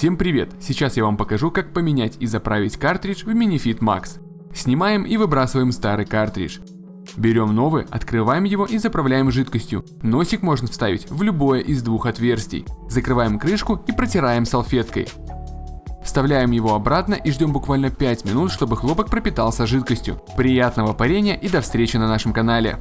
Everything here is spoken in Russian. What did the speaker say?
Всем привет! Сейчас я вам покажу, как поменять и заправить картридж в MiniFit Max. Снимаем и выбрасываем старый картридж. Берем новый, открываем его и заправляем жидкостью. Носик можно вставить в любое из двух отверстий. Закрываем крышку и протираем салфеткой. Вставляем его обратно и ждем буквально 5 минут, чтобы хлопок пропитался жидкостью. Приятного парения и до встречи на нашем канале.